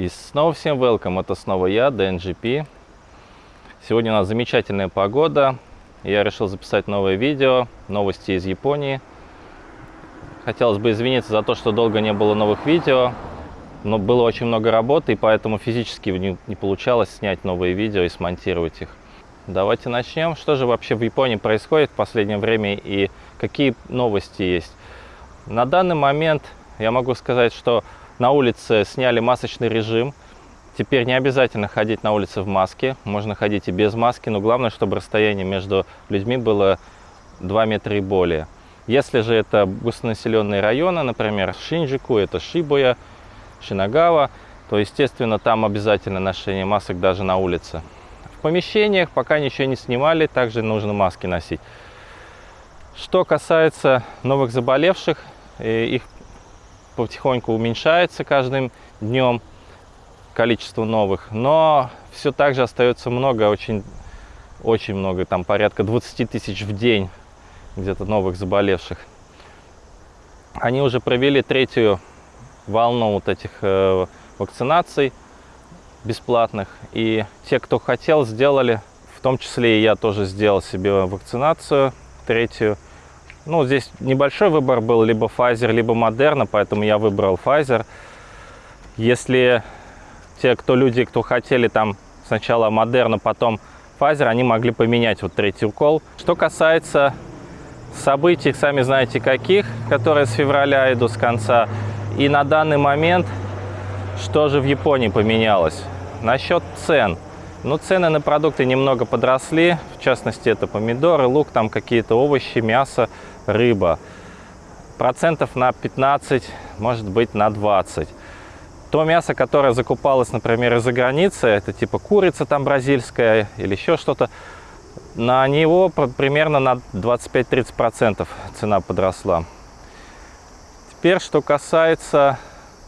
И снова всем welcome, это снова я, DNGP. Сегодня у нас замечательная погода. Я решил записать новое видео, новости из Японии. Хотелось бы извиниться за то, что долго не было новых видео, но было очень много работы, и поэтому физически не, не получалось снять новые видео и смонтировать их. Давайте начнем. Что же вообще в Японии происходит в последнее время и какие новости есть? На данный момент я могу сказать, что на улице сняли масочный режим. Теперь не обязательно ходить на улице в маске, можно ходить и без маски, но главное, чтобы расстояние между людьми было 2 метра и более. Если же это густонаселенные районы, например, Шинджику, это Шибуя, Шинагава, то, естественно, там обязательно ношение масок даже на улице. В помещениях пока ничего не снимали, также нужно маски носить. Что касается новых заболевших, э, их потихоньку уменьшается каждым днем количество новых, но все так же остается много, очень, очень много, там порядка 20 тысяч в день где-то новых заболевших. Они уже провели третью волну вот этих э, вакцинаций бесплатных, и те, кто хотел, сделали, в том числе и я тоже сделал себе вакцинацию третью, ну, здесь небольшой выбор был, либо Pfizer, либо Moderna, поэтому я выбрал Pfizer. Если те, кто люди, кто хотели там сначала Moderna, потом Pfizer, они могли поменять вот третий укол. Что касается событий, сами знаете каких, которые с февраля идут с конца. И на данный момент, что же в Японии поменялось? Насчет цен – ну, цены на продукты немного подросли, в частности, это помидоры, лук, там какие-то овощи, мясо, рыба. Процентов на 15, может быть, на 20. То мясо, которое закупалось, например, из-за границы, это типа курица там бразильская или еще что-то, на него примерно на 25-30% цена подросла. Теперь, что касается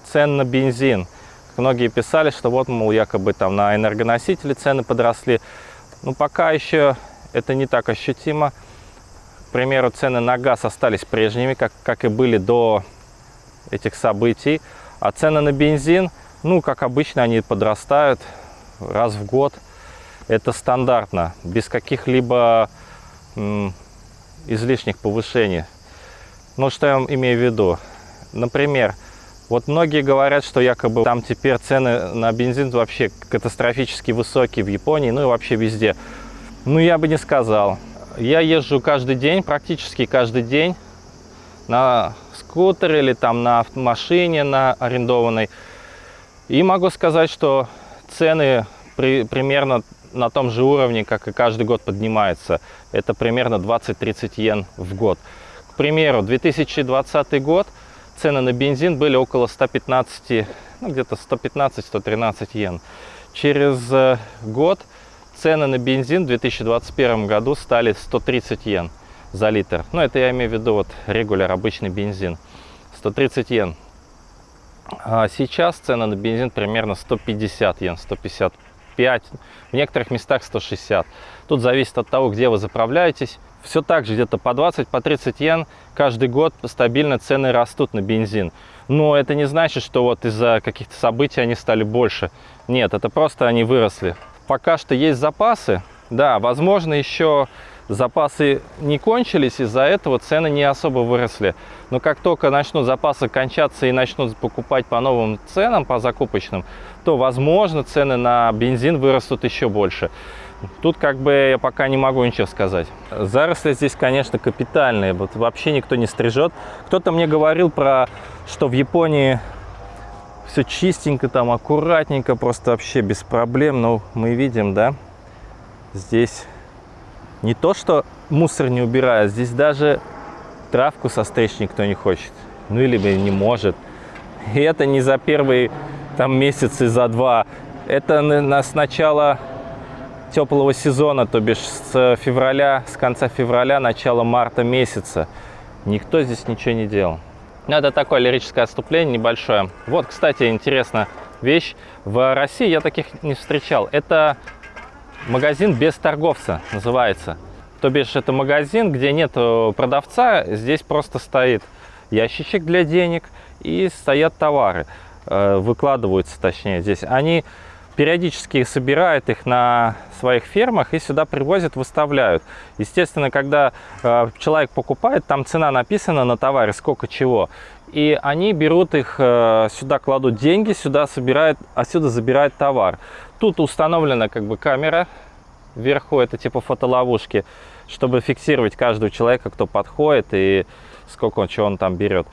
цен на бензин – Многие писали, что вот, мол, якобы там на энергоносители цены подросли. Ну, пока еще это не так ощутимо. Примеру, цены на газ остались прежними, как, как и были до этих событий. А цены на бензин, ну, как обычно, они подрастают раз в год. Это стандартно, без каких-либо излишних повышений. Ну, что я имею в виду? Например, вот многие говорят, что якобы там теперь цены на бензин вообще катастрофически высокие в Японии, ну и вообще везде. Ну, я бы не сказал. Я езжу каждый день, практически каждый день на скутере или там на машине на арендованной. И могу сказать, что цены при, примерно на том же уровне, как и каждый год поднимаются. Это примерно 20-30 йен в год. К примеру, 2020 год – цены на бензин были около 115, ну где-то 115-113 йен. Через э, год цены на бензин в 2021 году стали 130 йен за литр. Ну, это я имею в виду вот регуляр, обычный бензин. 130 йен. А сейчас цена на бензин примерно 150 йен, 155, в некоторых местах 160. Тут зависит от того, где вы заправляетесь все так же где-то по 20, по 30 йен каждый год стабильно цены растут на бензин. Но это не значит, что вот из-за каких-то событий они стали больше. Нет, это просто они выросли. Пока что есть запасы. Да, возможно, еще запасы не кончились, из-за этого цены не особо выросли. Но как только начнут запасы кончаться и начнут покупать по новым ценам, по закупочным, то, возможно, цены на бензин вырастут еще больше. Тут как бы я пока не могу ничего сказать. Заросли здесь, конечно, капитальные. Вот вообще никто не стрижет. Кто-то мне говорил про, что в Японии все чистенько, там аккуратненько, просто вообще без проблем. Но мы видим, да, здесь не то, что мусор не убирают, здесь даже травку состричь никто не хочет. Ну или не может. И это не за первые там месяцы, за два. Это на, с начала теплого сезона, то бишь с февраля, с конца февраля, начала марта месяца. Никто здесь ничего не делал. Ну, это такое лирическое отступление небольшое. Вот, кстати, интересная вещь. В России я таких не встречал. Это магазин без торговца называется. То бишь это магазин, где нет продавца, здесь просто стоит ящичек для денег и стоят товары. э, выкладываются, точнее, здесь, они периодически собирают их на своих фермах и сюда привозят, выставляют. Естественно, когда э, человек покупает, там цена написана на товаре, сколько чего. И они берут их, э, сюда кладут деньги, сюда собирают, отсюда забирают товар. Тут установлена как бы камера вверху, это типа фотоловушки, чтобы фиксировать каждого человека, кто подходит и сколько он, чего он там берет.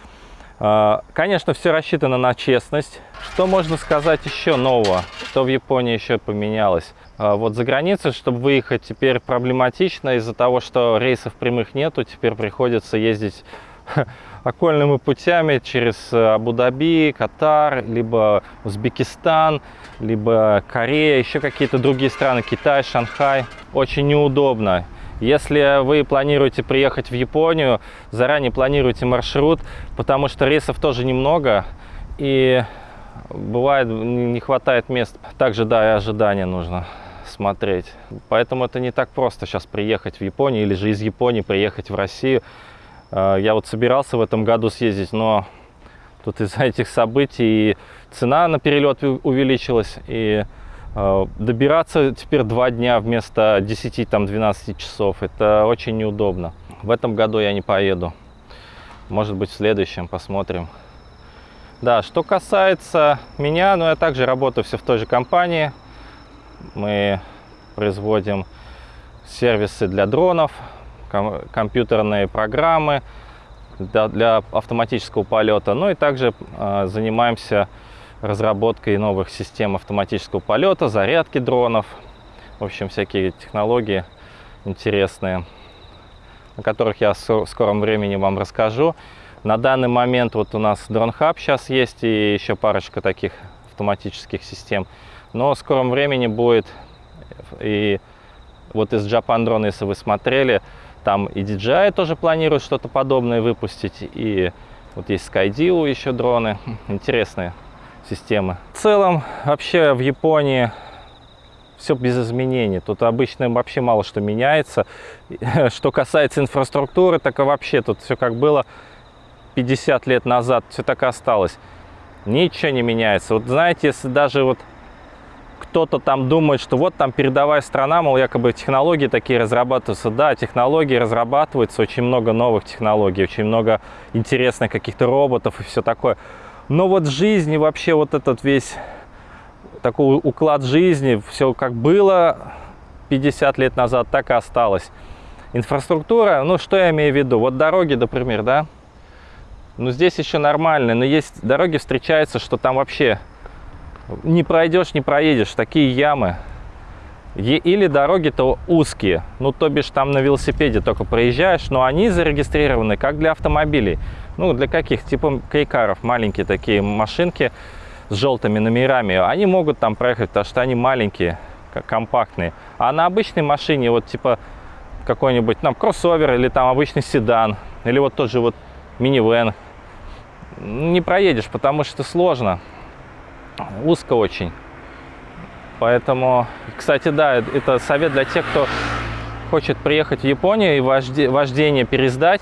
Э, конечно, все рассчитано на честность. Что можно сказать еще нового? Что в Японии еще поменялось? Э, вот за границей, чтобы выехать, теперь проблематично из-за того, что рейсов прямых нету. Теперь приходится ездить окольными путями через э, Абу-Даби, Катар, либо Узбекистан, либо Корея, еще какие-то другие страны, Китай, Шанхай. Очень неудобно. Если вы планируете приехать в Японию, заранее планируйте маршрут, потому что рейсов тоже немного, и бывает не хватает мест. Также, да, и ожидания нужно смотреть. Поэтому это не так просто сейчас приехать в Японию или же из Японии приехать в Россию. Э, я вот собирался в этом году съездить, но тут из-за этих событий цена на перелет увеличилась, и добираться теперь два дня вместо 10-12 часов. Это очень неудобно. В этом году я не поеду. Может быть, в следующем посмотрим. Да, что касается меня, ну я также работаю все в той же компании. Мы производим сервисы для дронов, компьютерные программы для, для автоматического полета. Ну и также э, занимаемся разработкой новых систем автоматического полета, зарядки дронов. В общем, всякие технологии интересные, о которых я в скором времени вам расскажу. На данный момент вот у нас Drone Hub сейчас есть и еще парочка таких автоматических систем. Но в скором времени будет и вот из Japan Drone, если вы смотрели, там и DJI тоже планирует что-то подобное выпустить. И вот есть SkyDeal еще дроны. Интересные системы. В целом, вообще в Японии все без изменений. Тут обычно вообще мало что меняется. Что касается инфраструктуры, так и вообще тут все как было 50 лет назад, все так и осталось. Ничего не меняется. Вот знаете, если даже вот кто-то там думает, что вот там передовая страна, мол, якобы технологии такие разрабатываются. Да, технологии разрабатываются, очень много новых технологий, очень много интересных каких-то роботов и все такое. Но вот в жизни вообще вот этот весь такой уклад жизни, все как было 50 лет назад, так и осталось. Инфраструктура, ну что я имею в виду? Вот дороги, например, да? Ну здесь еще нормально, но есть дороги встречаются, что там вообще не пройдешь, не проедешь, такие ямы. Или дороги-то узкие, ну, то бишь там на велосипеде только проезжаешь, но они зарегистрированы как для автомобилей. Ну, для каких? Типа кейкаров, маленькие такие машинки с желтыми номерами. Они могут там проехать, потому что они маленькие, компактные. А на обычной машине, вот типа какой-нибудь там кроссовер или там обычный седан, или вот тот же вот минивэн, не проедешь, потому что сложно узко очень. Поэтому, кстати, да, это совет для тех, кто хочет приехать в Японию и вождение пересдать.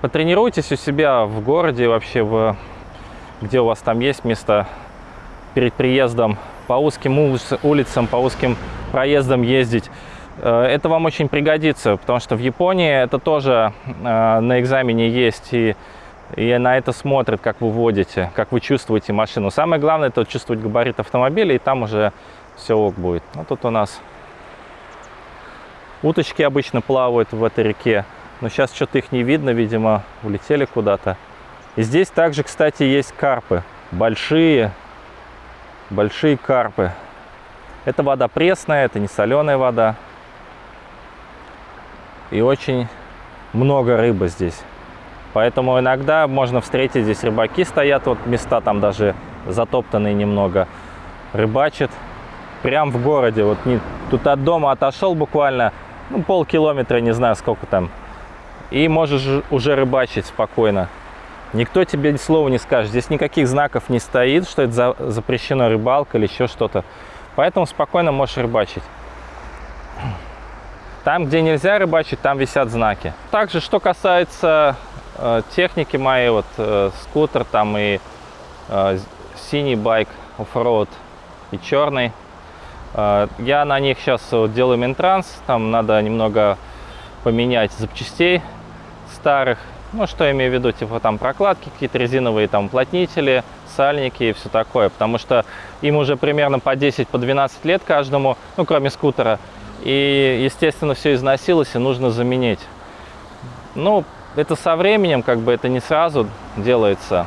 Потренируйтесь у себя в городе, вообще, в, где у вас там есть место перед приездом, по узким улицам, по узким проездам ездить. Э, это вам очень пригодится, потому что в Японии это тоже э, на экзамене есть и и на это смотрят, как вы водите, как вы чувствуете машину. Самое главное это чувствовать габарит автомобиля, и там уже все ок будет. Ну, тут у нас уточки обычно плавают в этой реке, но сейчас что-то их не видно, видимо, улетели куда-то. И здесь также, кстати, есть карпы, большие, большие карпы. Это вода пресная, это не соленая вода. И очень много рыбы здесь. Поэтому иногда можно встретить, здесь рыбаки стоят, вот места там даже затоптанные немного, рыбачат. Прям в городе, вот не, тут от дома отошел буквально ну, полкилометра, не знаю сколько там. И можешь уже рыбачить спокойно. Никто тебе ни слова не скажет. Здесь никаких знаков не стоит, что это за, запрещено рыбалка или еще что-то. Поэтому спокойно можешь рыбачить. Там, где нельзя рыбачить, там висят знаки. Также, что касается Э, техники моей, вот э, скутер там и э, синий байк оффроуд и черный. Э, я на них сейчас делаю ментранс, там надо немного поменять запчастей старых. Ну, что я имею в виду, типа там прокладки, какие-то резиновые там уплотнители, сальники и все такое. Потому что им уже примерно по 10, по 12 лет каждому, ну, кроме скутера. И, естественно, все износилось и нужно заменить. Ну, это со временем, как бы это не сразу делается.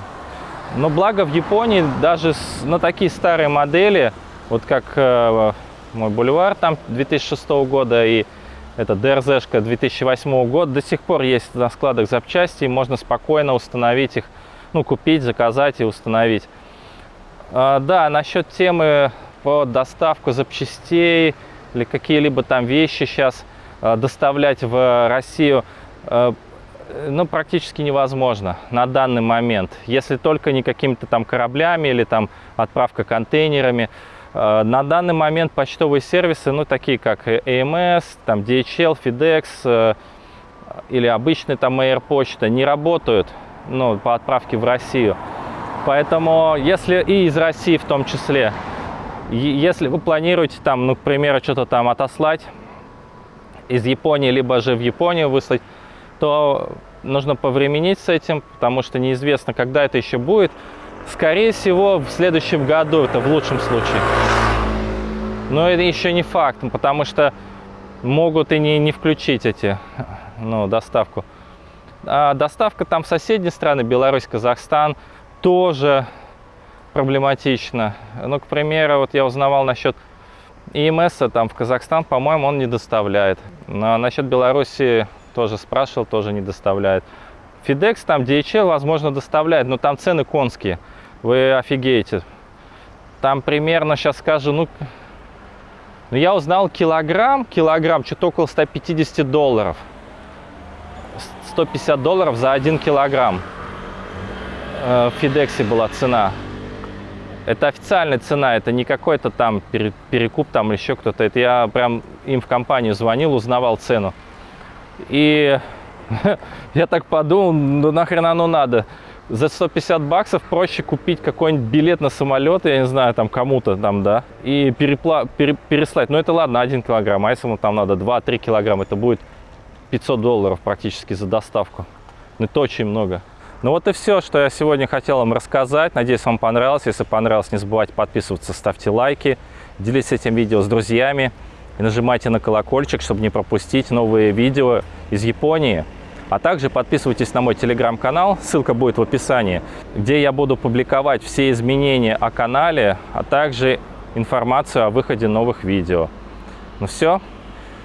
Но благо в Японии даже на такие старые модели, вот как э, мой бульвар там 2006 года и это дрз 2008 года, до сих пор есть на складах запчасти, можно спокойно установить их, ну, купить, заказать и установить. А, да, насчет темы по доставку запчастей или какие-либо там вещи сейчас а, доставлять в Россию, а, ну, практически невозможно на данный момент. Если только не какими-то там кораблями или там отправка контейнерами. Э, на данный момент почтовые сервисы, ну, такие как AMS, там DHL, FedEx э, или обычная там Air почта не работают, ну, по отправке в Россию. Поэтому, если и из России в том числе, если вы планируете там, ну, к примеру, что-то там отослать из Японии, либо же в Японию выслать, то нужно повременить с этим, потому что неизвестно, когда это еще будет. Скорее всего, в следующем году, это в лучшем случае. Но это еще не факт, потому что могут и не, не включить эти, ну, доставку. А доставка там в соседние страны, Беларусь, Казахстан, тоже проблематично. Ну, к примеру, вот я узнавал насчет ИМС, там в Казахстан, по-моему, он не доставляет. Но насчет Беларуси тоже спрашивал, тоже не доставляет. FedEx, там DHL, возможно, доставляет, но там цены конские вы офигеете. Там примерно, сейчас скажу, ну, ну я узнал килограмм, килограмм, что-то около 150 долларов. 150 долларов за один килограмм. Э, в Фидексе была цена. Это официальная цена, это не какой-то там перекуп там еще кто-то. Это я прям им в компанию звонил, узнавал цену. И я так подумал, ну нахрен оно надо за 150 баксов проще купить какой-нибудь билет на самолет, я не знаю, там кому-то там, да, и перепла пере переслать. Ну, это ладно, 1 килограмм, а если ему там надо 2-3 килограмма, это будет 500 долларов практически за доставку. Ну, это очень много. Ну вот и все, что я сегодня хотел вам рассказать. Надеюсь, вам понравилось. Если понравилось, не забывайте подписываться, ставьте лайки, делитесь этим видео с друзьями и нажимайте на колокольчик, чтобы не пропустить новые видео из Японии. А также подписывайтесь на мой телеграм-канал, ссылка будет в описании, где я буду публиковать все изменения о канале, а также информацию о выходе новых видео. Ну все,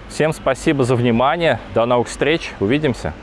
всем спасибо за внимание, до новых встреч, увидимся!